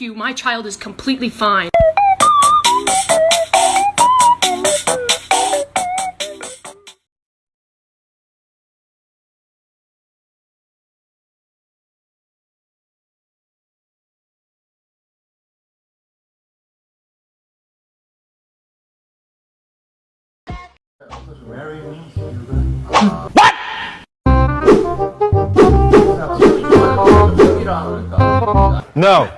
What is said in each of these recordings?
you. My child is completely fine. Me, No.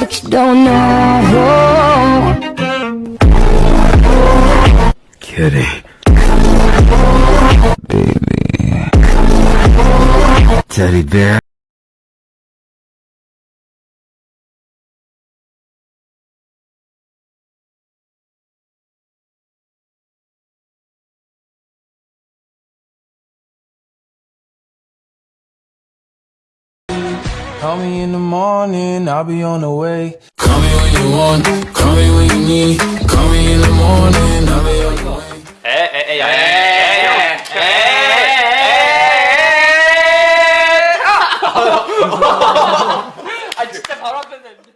But you don't know. Kitty. Baby. Teddy bear. Call me in the morning, I'll be on the way. Call me when you want, call me when you need. Call me in the morning, I'll be on the way. Hey, hey, hey, hey, hey, hey, hey, hey, hey, hey, hey,